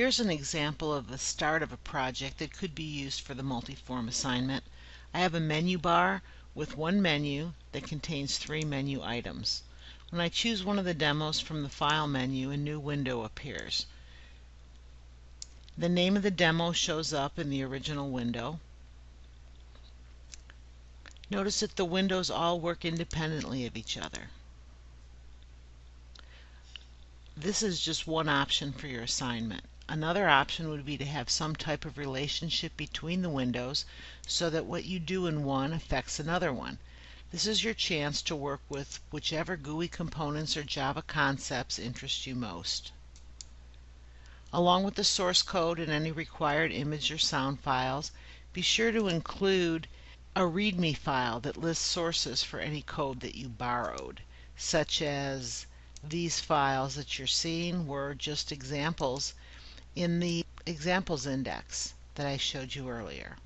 Here's an example of the start of a project that could be used for the multiform assignment. I have a menu bar with one menu that contains three menu items. When I choose one of the demos from the File menu, a new window appears. The name of the demo shows up in the original window. Notice that the windows all work independently of each other. This is just one option for your assignment. Another option would be to have some type of relationship between the windows so that what you do in one affects another one. This is your chance to work with whichever GUI components or Java concepts interest you most. Along with the source code and any required image or sound files, be sure to include a README file that lists sources for any code that you borrowed, such as these files that you're seeing were just examples in the examples index that I showed you earlier.